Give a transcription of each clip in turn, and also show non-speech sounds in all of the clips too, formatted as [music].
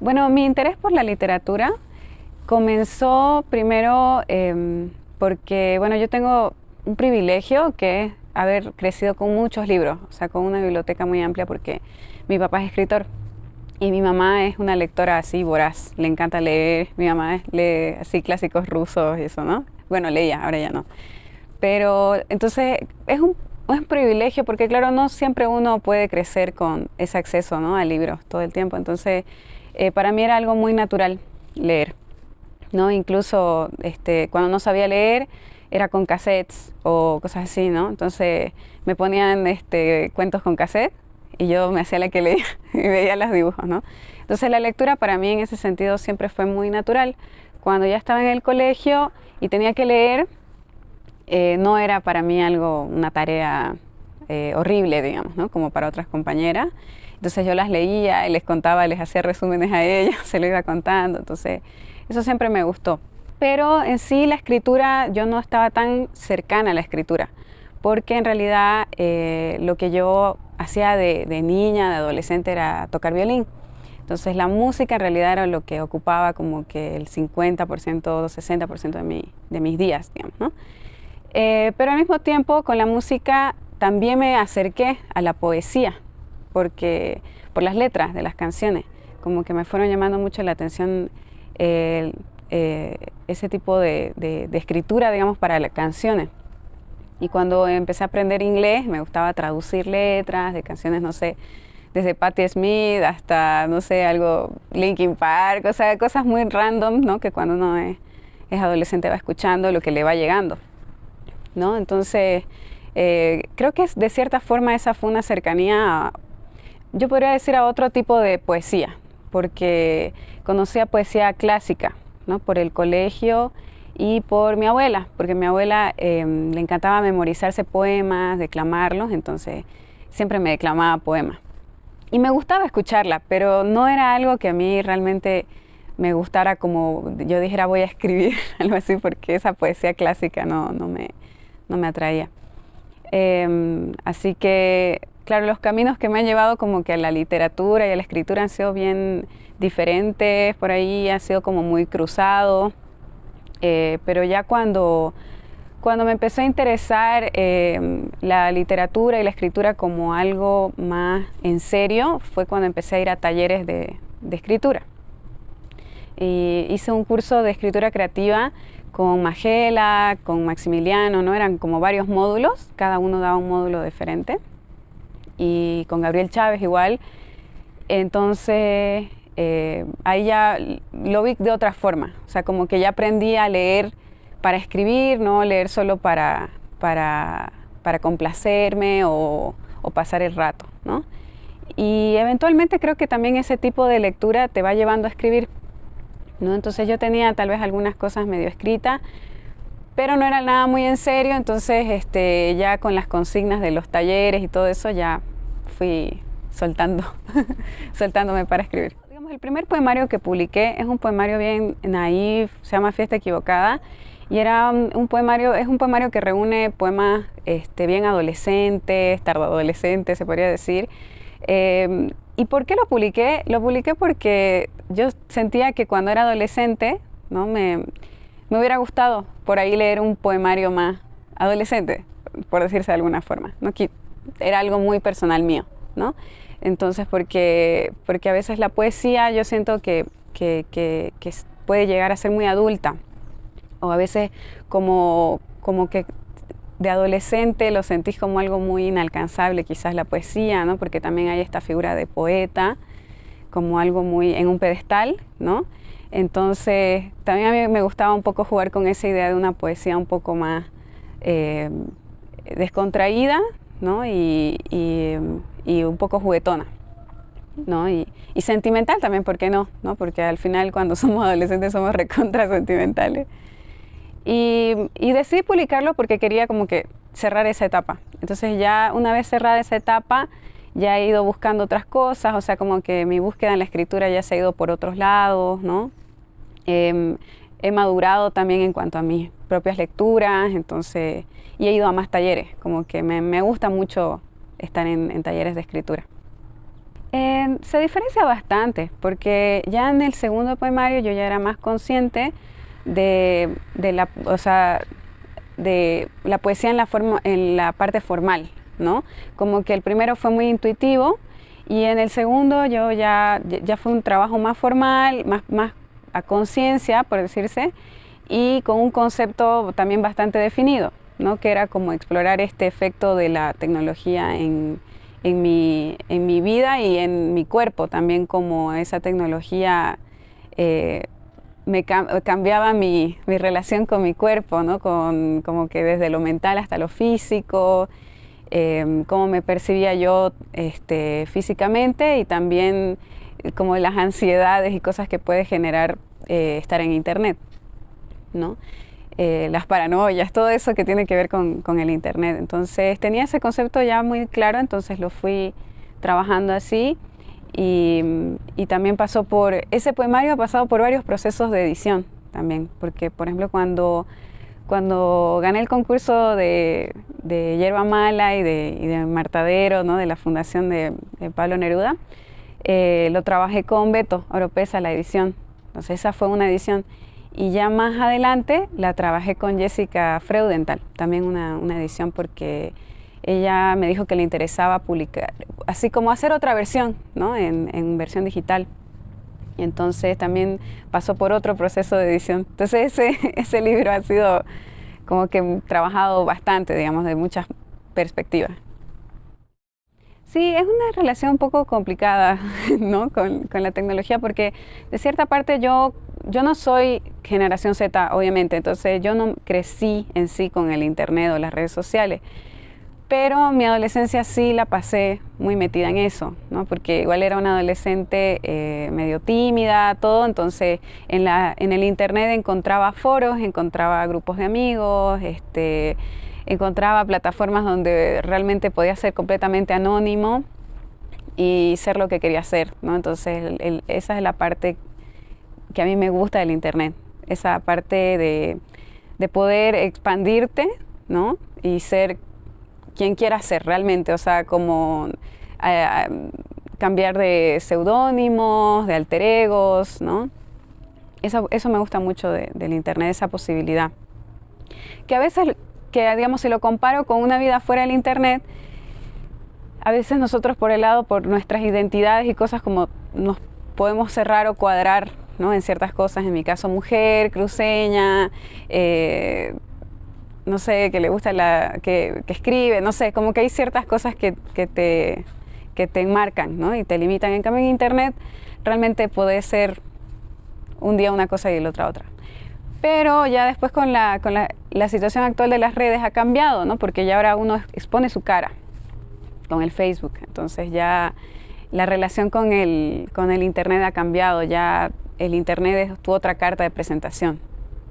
Bueno, mi interés por la literatura comenzó primero em, porque, bueno, yo tengo un privilegio que es haber crecido con muchos libros, o sea, con una biblioteca muy amplia porque mi papá es escritor y mi mamá es una lectora así voraz, le encanta leer, mi mamá lee así clásicos rusos y eso, ¿no? Bueno, leía, ahora ya no. Pero entonces es un, un privilegio porque claro, no siempre uno puede crecer con ese acceso ¿no? a libros todo el tiempo. Entonces, eh, para mí era algo muy natural leer. ¿no? Incluso este, cuando no sabía leer, era con cassettes o cosas así, ¿no? Entonces me ponían este, cuentos con cassette y yo me hacía la que leía [laughs] y veía los dibujos, ¿no? Entonces la lectura para mí en ese sentido siempre fue muy natural. Cuando ya estaba en el colegio y tenía que leer, eh, no era para mí algo, una tarea eh, horrible, digamos, ¿no? Como para otras compañeras. Entonces yo las leía y les contaba, les hacía resúmenes a ellas, [laughs] se lo iba contando. Entonces eso siempre me gustó. Pero en sí la escritura, yo no estaba tan cercana a la escritura, porque en realidad eh, lo que yo hacía de, niña, de adolescente, era tocar violín. Entonces la música en realidad era lo que ocupaba como que el 50%, 60% de, mi, de mis días, ¿no? Eh, pero al mismo tiempo con la música también me acerqué a la poesía, porque por las letras de las canciones, como que me fueron llamando mucho la atención eh, ese tipo de, escritura, digamos, para las canciones. Y cuando empecé a aprender inglés, me gustaba traducir letras de canciones, no sé, desde Patti Smith hasta, no sé, algo, Linkin Park, o sea, cosas muy random, ¿no? Que cuando uno es, es adolescente va escuchando lo que le va llegando. ¿no? Entonces, eh, creo que de cierta forma esa fue una cercanía, yo podría decir, a otro tipo de poesía, porque conocía poesía clásica, ¿no? Por el colegio y por mi abuela, porque mi abuela em, le encantaba memorizarse poemas, declamarlos, entonces siempre me declamaba poemas. Y me gustaba escucharla, pero no era algo que a mí realmente me gustara como yo dijera voy a escribir, [laughs] algo así, porque esa poesía clásica no, no, me, no me atraía. Em, así que, claro, los caminos que me han llevado como que a la literatura y a la escritura han sido bien diferentes, por ahí ha sido como muy cruzado, eh, pero ya cuando, cuando me empezó a interesar em, la literatura y la escritura como algo más en serio, fue cuando empecé a ir a talleres de, escritura. Hice un curso de escritura creativa con Magela, con Maximiliano, ¿no? Eran como varios módulos, cada uno daba un módulo diferente. Y con Gabriel Chávez igual. Entonces, eh, ahí ya lo vi de otra forma. O sea, como que ya aprendí a leer para escribir, no leer solo para, para, para complacerme o, o, pasar el rato, ¿no? Y eventualmente creo que también ese tipo de lectura te va llevando a escribir entonces yo tenía tal vez algunas cosas medio escritas, pero no era nada muy en serio, entonces este, ya con las consignas de los talleres y todo eso ya fui soltando, [laughs] soltándome para escribir. Digamos, el primer poemario que publiqué es un poemario bien naif, se llama Fiesta Equivocada, y era un poemario, es un poemario que reúne poemas este, bien adolescentes, tardoadolescentes, se podría decir, eh, ¿Y por qué lo publiqué? Lo publiqué porque yo sentía que cuando era adolescente, ¿no? Me, me hubiera gustado por ahí leer un poemario más adolescente, por decirse de alguna forma. ¿no? Era algo muy personal mío, ¿no? Entonces, porque, porque a veces la poesía yo siento que, que, que, que puede llegar a ser muy adulta, o a veces como, como que de adolescente lo sentís como algo muy inalcanzable, quizás la poesía, ¿no? Porque también hay esta figura de poeta como algo muy en un pedestal, ¿no? Entonces, también a mí me gustaba un poco jugar con esa idea de una poesía un poco más eh, descontraída, ¿no? Y, un poco juguetona, ¿no? Y, sentimental también, ¿por qué no? ¿no? Porque al final cuando [laughs] somos adolescentes somos recontra sentimentales. Y, decidí publicarlo porque quería como que cerrar esa etapa. Entonces ya una vez cerrada esa etapa, ya he ido buscando otras cosas, o sea, como que mi búsqueda en la escritura ya se ha ido por otros lados, ¿no? Em, he madurado también en cuanto a mis propias lecturas, entonces, y he ido a más talleres, como que me, me gusta mucho estar en, en, talleres de escritura. se diferencia bastante, porque ya en el segundo poemario yo ya era más consciente de, la, o sea, de la poesía en la, forma, en la parte formal, ¿no? Como que el primero fue muy intuitivo y en el segundo yo ya, ya fue un trabajo más formal, más, más a conciencia, por decirse, y con un concepto también bastante definido, ¿no? que era como explorar este efecto de la tecnología en, en, mi, en mi vida y en mi cuerpo, también como esa tecnología eh, me cambiaba mi, mi, relación con mi cuerpo, ¿no? con, como que desde lo mental hasta lo físico, eh, cómo me percibía yo este, físicamente y también como las ansiedades y cosas que puede generar eh, estar en Internet. ¿no? Eh, las paranoias, todo eso que tiene que ver con, el Internet. Entonces tenía ese concepto ya muy claro, entonces lo fui trabajando así y, también pasó por, ese poemario ha pasado por varios procesos de edición también, porque por ejemplo cuando, cuando gané el concurso de, de Yerba Mala y de, Martadero, ¿no? de la fundación de, Pablo Neruda, eh, lo trabajé con Beto Oropesa, la edición. Entonces esa fue una edición. Y ya más adelante la trabajé con Jessica Freudenthal, también una, edición porque ella me dijo que le interesaba publicar, así como hacer otra versión, ¿no? En, versión digital. Y entonces también pasó por otro proceso de edición. Entonces ese, [laughs] ese libro ha sido como que trabajado bastante, digamos, de muchas perspectivas. Sí, es una relación un poco complicada [laughs] ¿no? con, la tecnología porque de cierta parte yo, yo no soy generación Z, obviamente, entonces yo no crecí en sí con el Internet o las redes sociales, pero mi adolescencia sí la pasé muy metida en eso, ¿no? porque igual era una adolescente eh, medio tímida, todo, entonces en, la, en el Internet encontraba foros, encontraba grupos de amigos, este encontraba plataformas donde realmente podía ser completamente anónimo y ser lo que quería ser, ¿no? Entonces esa es la parte que a mí me gusta del Internet, esa parte de, poder expandirte, ¿no? Y ser quien quieras ser realmente, o sea, como eh, cambiar de seudónimos, de alter egos, ¿no? Eso, eso me gusta mucho del Internet, esa posibilidad. Que a veces que digamos si lo comparo con una vida fuera del internet, a veces nosotros por el lado, por nuestras identidades y cosas como nos podemos cerrar o cuadrar ¿no? en ciertas cosas, en mi caso mujer, cruceña, eh, no sé, que le gusta la, que, escribe, no sé, como que hay ciertas cosas que, te, que te enmarcan ¿no? y te limitan. En cambio en internet realmente puede ser un día una cosa y el otra otra. Pero ya después con la, con la, la, situación actual de las redes ha cambiado, ¿no? Porque ya ahora uno expone su cara con el Facebook. Entonces ya la relación con el, con el Internet ha cambiado. Ya el Internet es tu otra carta de presentación,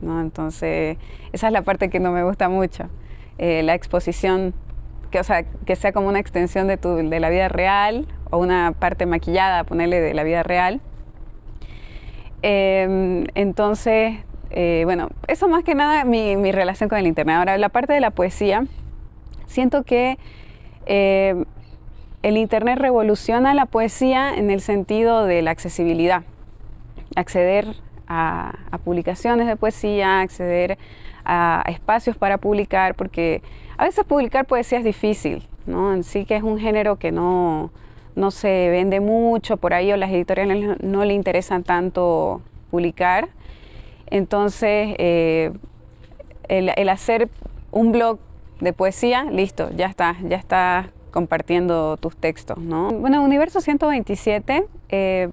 ¿no? Entonces esa es la parte que no me gusta mucho. Eh, la exposición, que, o sea, que sea como una extensión de, tu, de la vida real o una parte maquillada, ponerle de la vida real. Eh, entonces eh, bueno, eso más que nada mi, mi, relación con el Internet. Ahora, la parte de la poesía, siento que eh, el Internet revoluciona la poesía en el sentido de la accesibilidad. Acceder a, publicaciones de poesía, acceder a espacios para publicar, porque a veces publicar poesía es difícil, ¿no? En sí que es un género que no, no se vende mucho por ahí o las editoriales no le interesan tanto publicar. Entonces, eh, el, hacer un blog de poesía, listo, ya está, ya está compartiendo tus textos, ¿no? Bueno, Universo 127 eh,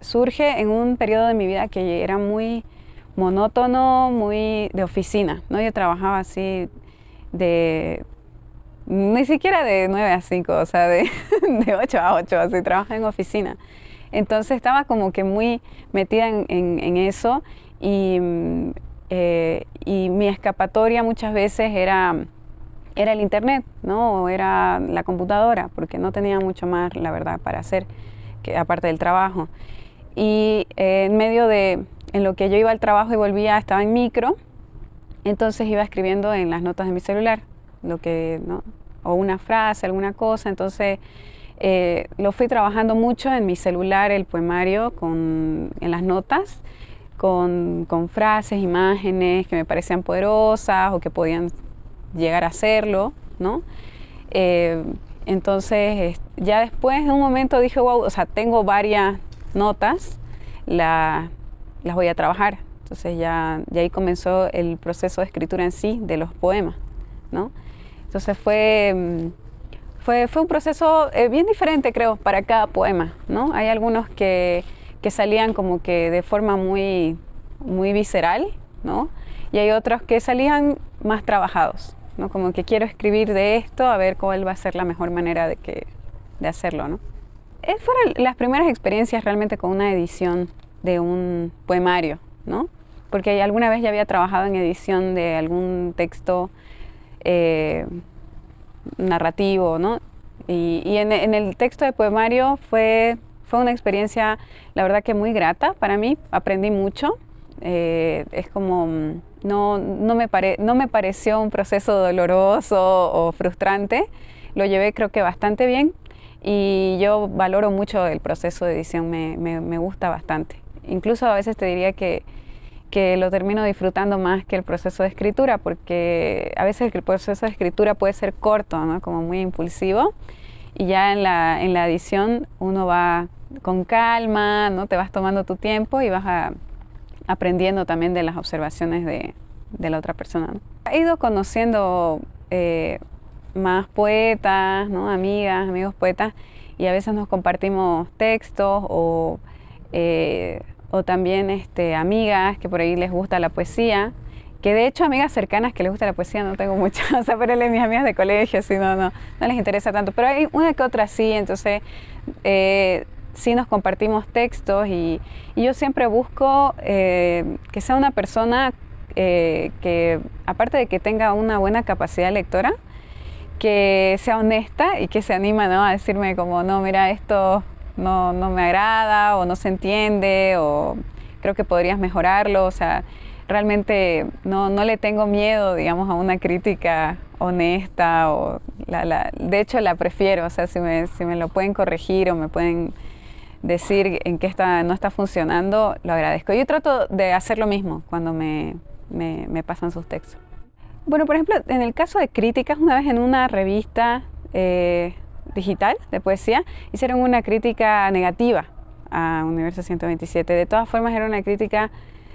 surge en un periodo de mi vida que era muy monótono, muy de oficina, ¿no? Yo trabajaba así de... Ni siquiera de 9 a 5, o sea, de, [laughs] de 8 a 8, así, trabajaba en oficina. Entonces estaba como que muy metida en, en eso y, eh, y mi escapatoria muchas veces era, era el internet, ¿no? O era la computadora, porque no tenía mucho más, la verdad, para hacer, que, aparte del trabajo. Y eh, en medio de, en lo que yo iba al trabajo y volvía, estaba en micro, entonces iba escribiendo en las notas de mi celular, lo que, ¿no? O una frase, alguna cosa, entonces eh, lo fui trabajando mucho en mi celular, el poemario, con, en las notas, con, con, frases, imágenes que me parecían poderosas o que podían llegar a serlo, ¿no? Eh, entonces, ya después en un momento dije, wow, o sea, tengo varias notas, la, las voy a trabajar. Entonces ya, ya ahí comenzó el proceso de escritura en sí de los poemas, ¿no? Entonces fue mm, fue, fue un proceso eh, bien diferente, creo, para cada poema, ¿no? Hay algunos que, que, salían como que de forma muy, muy visceral, ¿no? Y hay otros que salían más trabajados, ¿no? Como que quiero escribir de esto, a ver cuál va a ser la mejor manera de, que, de hacerlo, ¿no? Eh, fueron las primeras experiencias realmente con una edición de un poemario, ¿no? Porque alguna vez ya había trabajado en edición de algún texto eh, narrativo, ¿no? Y, en, el texto de poemario fue, fue una experiencia, la verdad que muy grata para mí, aprendí mucho. Eh, es como, mm, no, no, me pare, no me pareció un proceso doloroso o frustrante, lo llevé creo que bastante bien y yo valoro mucho el proceso de edición, me, me, me gusta bastante. Incluso a veces te diría que que lo termino disfrutando más que el proceso de escritura, porque a veces el proceso de escritura puede ser corto, ¿no? como muy impulsivo, y ya en la, en la edición uno va con calma, ¿no? te vas tomando tu tiempo y vas aprendiendo también de las observaciones de, de la otra persona. He ido conociendo eh, más poetas, ¿no? amigas, amigos poetas, y a veces nos compartimos textos o... Eh, o también este, amigas que por ahí les gusta la poesía, que de hecho amigas cercanas que les gusta la poesía no tengo muchas, [laughs] o sea, pero mis amigas de colegio sí, no, no, no les interesa tanto, pero hay una que otra sí, entonces eh, sí nos compartimos textos y, yo siempre busco eh, que sea una persona eh, que, aparte de que tenga una buena capacidad lectora, que sea honesta y que se anima ¿no? a decirme como, no, mira, esto no, no me agrada o no se entiende o creo que podrías mejorarlo. O sea, realmente no, no le tengo miedo, digamos, a una crítica honesta o la, la, de hecho la prefiero, o sea, si me, si me lo pueden corregir o me pueden decir en qué está, no está funcionando, lo agradezco. Yo trato de hacer lo mismo cuando me, me, me pasan sus textos. Bueno, por ejemplo, en el caso de críticas, una vez en una revista eh, digital de poesía, hicieron una crítica negativa a Universo 127. De todas formas era una crítica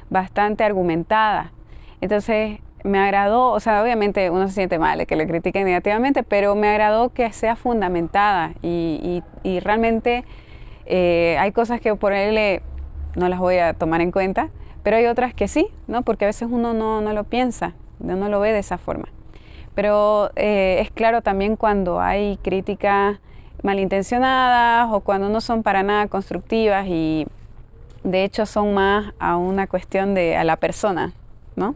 bastante argumentada. Entonces me agradó, o sea, obviamente uno se siente mal que le critiquen negativamente, pero me agradó que sea fundamentada y, realmente eh, hay cosas que por él no las voy a tomar en cuenta, pero hay otras que sí, ¿no? porque a veces uno no, no lo piensa, no lo ve de esa forma. Pero eh, es claro también cuando hay críticas malintencionadas o cuando no son para nada constructivas y de hecho son más a una cuestión de a la persona, ¿no?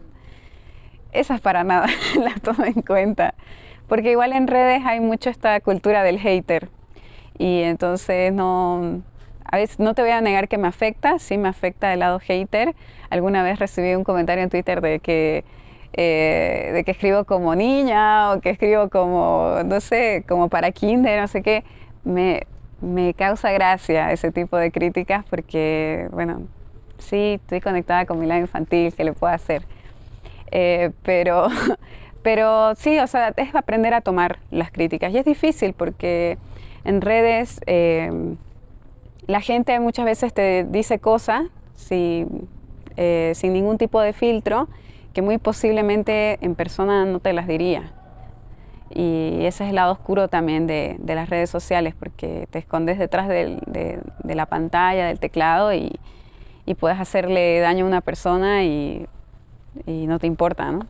Esas para nada [laughs] las tomo en cuenta, porque igual en redes hay mucho esta cultura del hater y entonces no, a veces no te voy a negar que me afecta, sí me afecta el lado hater. Alguna vez recibí un comentario en Twitter de que eh, de que escribo como niña o que escribo como, no sé, como para kinder, no sé qué, me, me causa gracia ese tipo de críticas porque, bueno, sí, estoy conectada con mi lado infantil, que le puedo hacer? Eh, pero, [laughs] pero sí, o sea, es aprender a tomar las críticas. Y es difícil porque en redes eh, la gente muchas veces te dice cosas sin ningún tipo de filtro que muy posiblemente en persona no te las diría. Y ese es el lado oscuro también de, las redes sociales, porque te escondes detrás de, la pantalla, del teclado y, puedes hacerle daño a una persona y, no te importa, ¿no?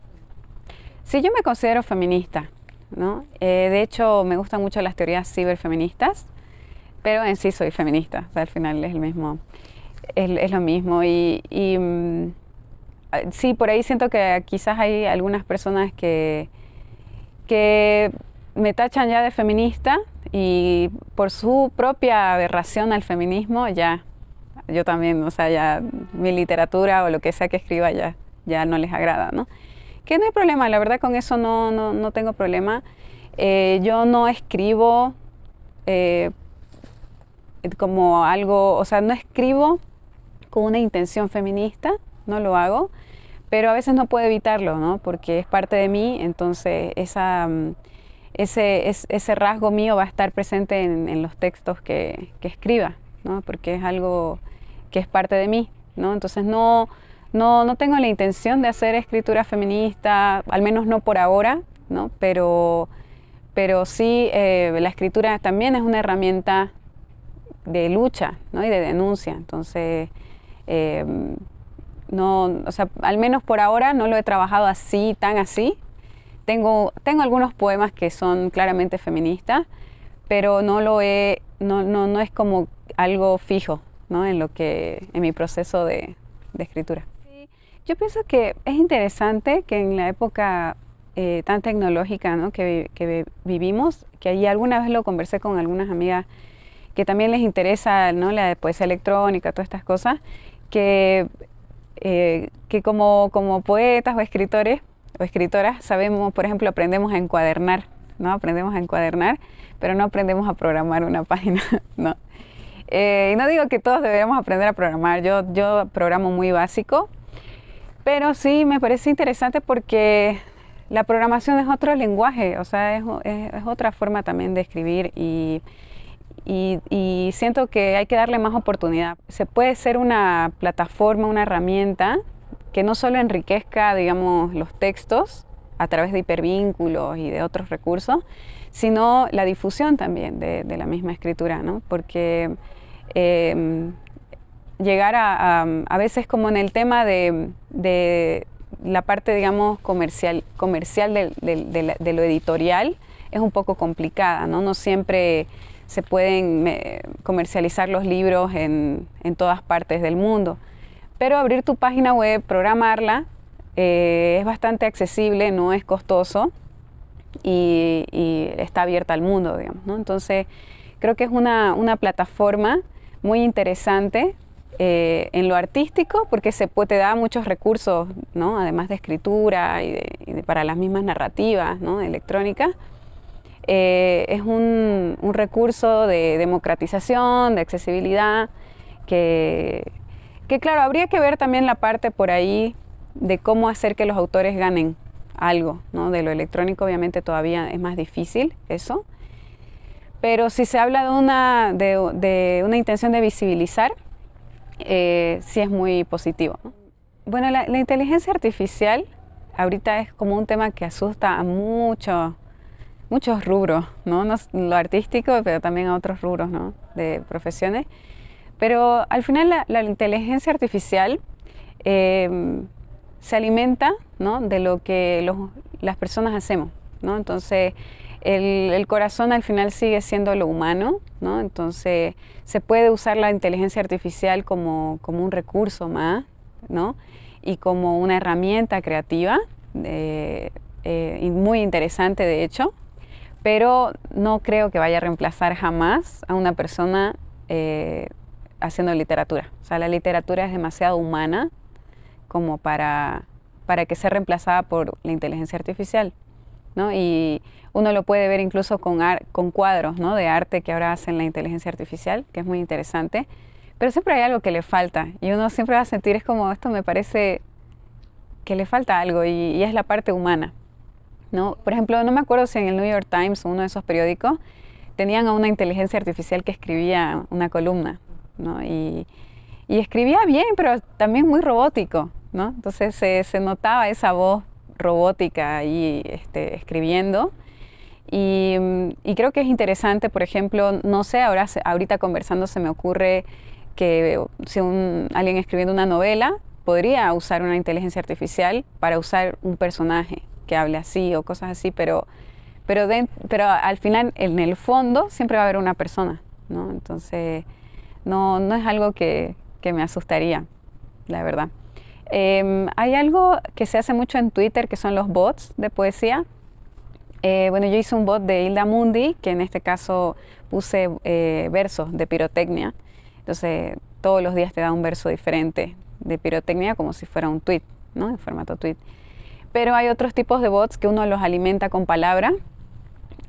Sí, yo me considero feminista, ¿no? Eh, de hecho, me gustan mucho las teorías ciberfeministas, pero en sí soy feminista, al final es el mismo, es, lo mismo. y mm, sí, por ahí siento que quizás hay algunas personas que, que me tachan ya de feminista y por su propia aberración al feminismo ya, yo también, o sea, ya mi literatura o lo que sea que escriba ya, ya no les agrada, ¿no? Que no hay problema, la verdad con eso no, no, no tengo problema. Eh, yo no escribo eh, como algo, o sea, no escribo con una intención feminista, no lo hago, pero a veces no puedo evitarlo, ¿no? Porque es parte de mí, entonces mm, ese, rasgo mío va a estar presente en, los textos que, que, escriba, ¿no? Porque es algo que es parte de mí, ¿no? Entonces no, no, no tengo la intención de hacer escritura feminista, al menos no por ahora, ¿no? Pero, pero sí, eh, la escritura también es una herramienta de lucha ¿no? y de denuncia. Entonces, eh, no, o sea, al menos por ahora no lo he trabajado así, tan así. Tengo, tengo algunos poemas que son claramente feministas, pero no lo he, no, no, no es como algo fijo ¿no? en lo que, en mi proceso de, de escritura. Yo pienso que es interesante que en la época eh, tan tecnológica ¿no? que, que, vivimos, que allí alguna vez lo conversé con algunas amigas que también les interesa ¿no? la poesía electrónica, todas estas cosas, que eh, que como, como poetas o escritores o escritoras sabemos, por ejemplo, aprendemos a encuadernar, ¿no? Aprendemos a encuadernar, pero no aprendemos a programar una [laughs] página, ¿no? Eh, y no digo que todos deberíamos aprender a programar, yo, yo programo muy básico, pero sí me parece interesante porque la programación es otro lenguaje, o sea, es, es otra forma también de escribir y y, siento que hay que darle más oportunidad. Se puede ser una plataforma, una herramienta que no solo enriquezca, digamos, los textos a través de hipervínculos y de otros recursos, sino la difusión también de, la misma escritura, ¿no? Porque em, llegar a, a, veces como en el tema de, de la parte, digamos, comercial, comercial de, de, lo editorial es un poco complicada, ¿no? No siempre se pueden comercializar los libros en, todas partes del mundo. Pero abrir tu página web, programarla, eh, es bastante accesible, no es costoso y, está abierta al mundo, digamos. Entonces, creo que es una, plataforma muy interesante eh, en lo artístico porque se puede, te da muchos recursos, ¿no? además de escritura y, para las mismas narrativas ¿no? electrónicas. Eh, es un, recurso de democratización, de accesibilidad, que, que claro, habría que ver también la parte por ahí de cómo hacer que los autores ganen algo, ¿no? De lo electrónico obviamente todavía es más difícil eso, pero si se habla de una, de, una intención de visibilizar, eh, sí es muy positivo. Bueno, la, inteligencia artificial ahorita es como un tema que asusta a muchos muchos rubros, ¿no? lo artístico, pero también a otros rubros ¿no? de profesiones. Pero al final la, inteligencia artificial eh, se alimenta ¿no? de lo que las personas hacemos. ¿no? Entonces, el, el, corazón al final sigue siendo lo humano, ¿no? entonces se puede usar la inteligencia artificial como, como un recurso más ¿no? y como una herramienta creativa, eh, eh, muy interesante de hecho, pero no creo que vaya a reemplazar jamás a una persona eh, haciendo literatura. O sea, la literatura es demasiado humana como para, para que sea reemplazada por la inteligencia artificial. ¿no? Y uno lo puede ver incluso con, con cuadros ¿no? de arte que ahora hacen la inteligencia artificial, que es muy interesante. Pero siempre hay algo que le falta y uno siempre va a sentir, es como, esto me parece que le falta algo y es la parte humana. ¿No? Por ejemplo, no me acuerdo si en el New York Times uno de esos periódicos tenían a una inteligencia artificial que escribía una columna, ¿no? Y, escribía bien, pero también muy robótico, ¿no? Entonces se, notaba esa voz robótica ahí este, escribiendo. Y, creo que es interesante, por ejemplo, no sé, ahora, ahorita conversando se me ocurre que si un, alguien escribiendo una novela podría usar una inteligencia artificial para usar un personaje, que hable así o cosas así, pero, pero, pero al final, en el fondo, siempre va a haber una persona, ¿no? Entonces, no, no es algo que, que me asustaría, la verdad. Em, hay algo que se hace mucho en Twitter, que son los bots de poesía. Eh, bueno, yo hice un bot de Hilda Mundi, que en este caso puse eh, versos de pirotecnia. Entonces, todos los días te da un verso diferente de pirotecnia como si fuera un tweet, ¿no? En formato tweet. Pero hay otros tipos de bots que uno los alimenta con palabra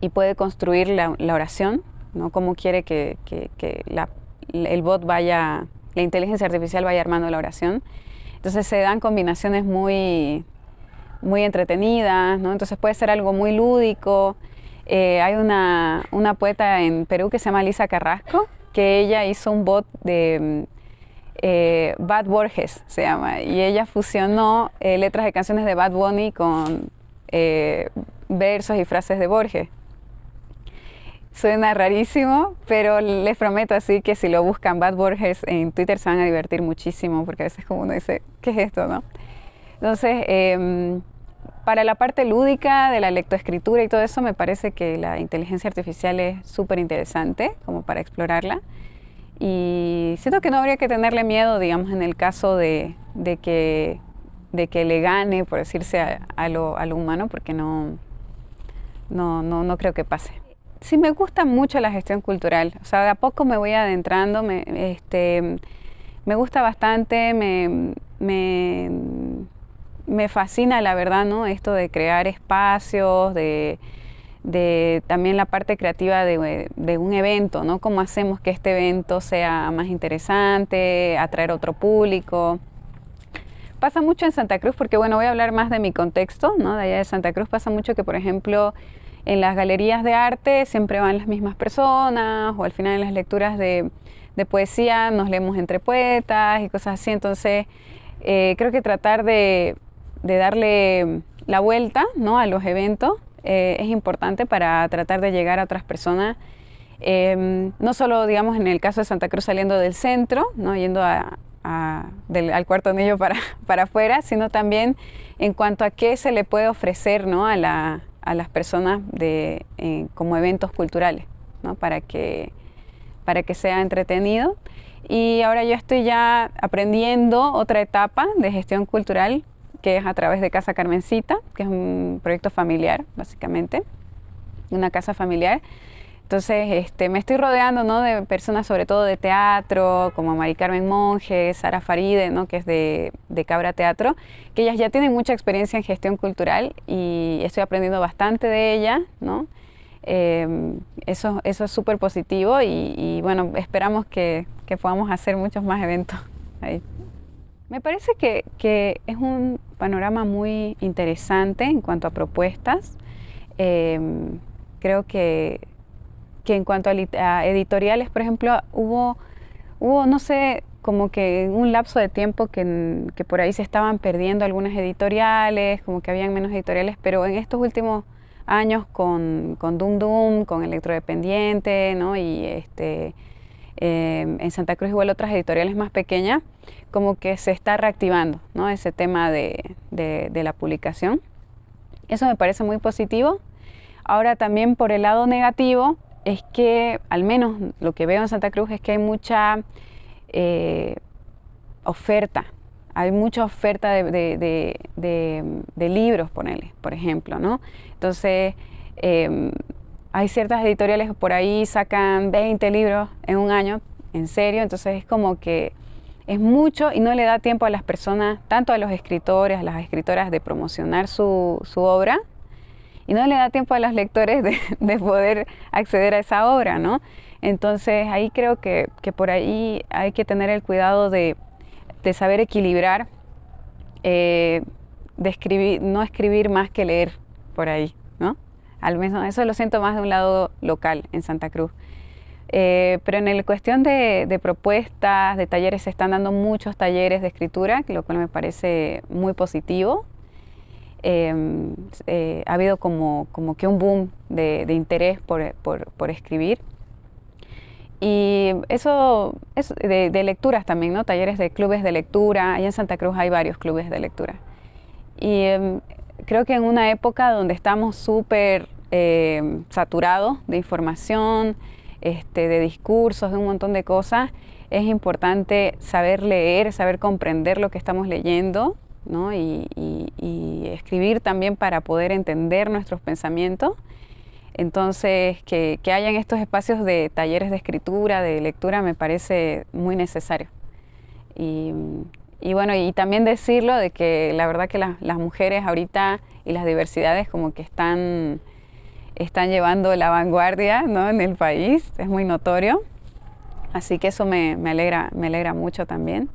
y puede construir la, oración, ¿no? Como quiere que, la el bot vaya, la inteligencia artificial vaya armando la oración. Entonces se dan combinaciones muy, muy entretenidas, ¿no? Entonces puede ser algo muy lúdico. Eh, hay una, una, poeta en Perú que se llama Lisa Carrasco, que ella hizo un bot de eh, Bad Borges, se llama, y ella fusionó eh, letras de canciones de Bad Bunny con versos y frases de Borges. Suena rarísimo, pero les prometo así que si lo buscan Bad Borges en Twitter se van a divertir muchísimo, porque a veces como uno dice, ¿qué es esto, no? Entonces, em, para la parte lúdica de la lectoescritura y todo eso, me parece que la inteligencia artificial es súper interesante como para explorarla. Y siento que no habría que tenerle miedo, digamos, en el caso de, que, de que le gane, por decirse, a, lo, humano, porque no, no, no creo que pase sí me gusta mucho la gestión cultural. O sea, de a poco me voy adentrando, me, este, me gusta bastante, me, me, fascina la verdad, ¿no? Esto de crear espacios, de, también la parte creativa de, de, un evento, ¿no? Cómo hacemos que este evento sea más interesante, atraer otro público. Pasa mucho en Santa Cruz, porque bueno, voy a hablar más de mi contexto, ¿no? De allá de Santa Cruz pasa mucho que, por ejemplo, en las galerías de arte siempre van las mismas personas o al final en las lecturas de, poesía nos leemos entre poetas y cosas así. Entonces eh, creo que tratar de, darle la vuelta ¿no? a los eventos eh, es importante para tratar de llegar a otras personas. Em, no solo, digamos, en el caso de Santa Cruz saliendo del centro, ¿no? yendo al cuarto anillo para, [laughs] para afuera, sino también en cuanto a qué se le puede ofrecer ¿no? a, la, a las personas de, eh, como eventos culturales, ¿no? para, que, para que sea entretenido. Y ahora yo estoy ya aprendiendo otra etapa de gestión cultural, que es a través de Casa Carmencita, que es un proyecto familiar, básicamente, una casa familiar entonces, este, me estoy rodeando ¿no? de personas sobre todo de teatro, como Mari Carmen Monge, Sara Faride, ¿no? que es de, Cabra Teatro, que ellas ya tienen mucha experiencia en gestión cultural y estoy aprendiendo bastante de ellas, ¿no? Em, eso, eso es súper positivo y, bueno, esperamos que, podamos hacer muchos más eventos ahí. Me parece que, que, es un panorama muy interesante en cuanto a propuestas. Em, creo que que en cuanto a, editoriales, por ejemplo, hubo, hubo, no sé, como que un lapso de tiempo que, que, por ahí se estaban perdiendo algunas editoriales, como que habían menos editoriales, pero en estos últimos años con, con Doom Doom, con Electrodependiente, ¿no? y este, em, en Santa Cruz igual otras editoriales más pequeñas, como que se está reactivando ¿no? ese tema de, de, de la publicación. Eso me parece muy positivo. Ahora también por el lado negativo, es que, al menos lo que veo en Santa Cruz, es que hay mucha eh, oferta. Hay mucha oferta de, libros, ponele, por ejemplo, ¿no? Entonces, em, hay ciertas editoriales que por ahí sacan 20 libros en un año, en serio, entonces es como que es mucho y no le da tiempo a las personas, tanto a los escritores, a las escritoras, de promocionar su, su obra, y no le da tiempo a los lectores de, [laughs] poder acceder a esa obra, ¿no? Entonces ahí creo que, por ahí hay que tener el cuidado de, saber equilibrar, eh, de escribir, no escribir más que leer por ahí. Al menos eso lo siento más de un lado local en Santa Cruz. Eh, pero en la cuestión de, de, propuestas, de talleres, se están dando muchos talleres de escritura, lo cual me parece muy positivo. Em, eh, ha habido como, como, que un boom de, interés por, por, escribir. Y eso, es de, lecturas también, ¿no? Talleres de clubes de lectura. Allá en Santa Cruz hay varios clubes de lectura. Y em, creo que en una época donde estamos súper em, saturados de información, este, de discursos, de un montón de cosas, es importante saber leer, saber comprender lo que estamos leyendo y, escribir también para poder entender nuestros pensamientos. Entonces, que, que hayan estos espacios de talleres de escritura, de lectura, me parece muy necesario. Y, bueno, y también decirlo de que la verdad que las mujeres ahorita y las diversidades como que están, están llevando la vanguardia en el país, es muy notorio. Así que eso me, me alegra, me alegra mucho también.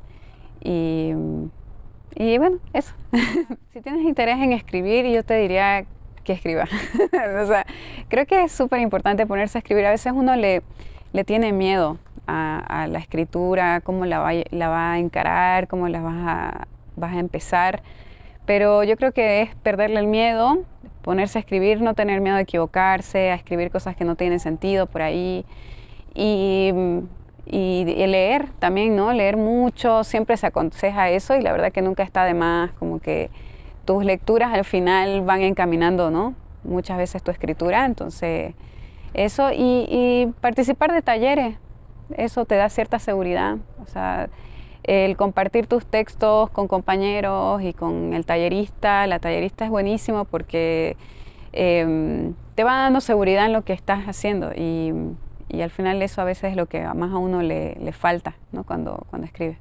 Y, y bueno, eso. [laughs] si tienes interés en escribir, yo te diría que escriba. [laughs] o sea, creo que es súper importante ponerse a escribir. A veces uno le, le tiene miedo a, la escritura, cómo la va, la va, a encarar, cómo la vas a, vas a empezar. Pero yo creo que es perderle el miedo, ponerse a escribir, no tener miedo de equivocarse, a escribir cosas que no tienen sentido por ahí. Y, y, leer también, ¿no? Leer mucho, siempre se aconseja eso y la verdad que nunca está de más, como que tus lecturas al final van encaminando, ¿no? Muchas veces tu escritura, entonces eso y, y participar de talleres, eso te da cierta seguridad, o sea, el compartir tus textos con compañeros y con el tallerista, la tallerista es buenísimo porque em, te va dando seguridad en lo que estás haciendo y, y, al final eso a veces es lo que más a uno le, le falta ¿no? cuando, cuando escribe.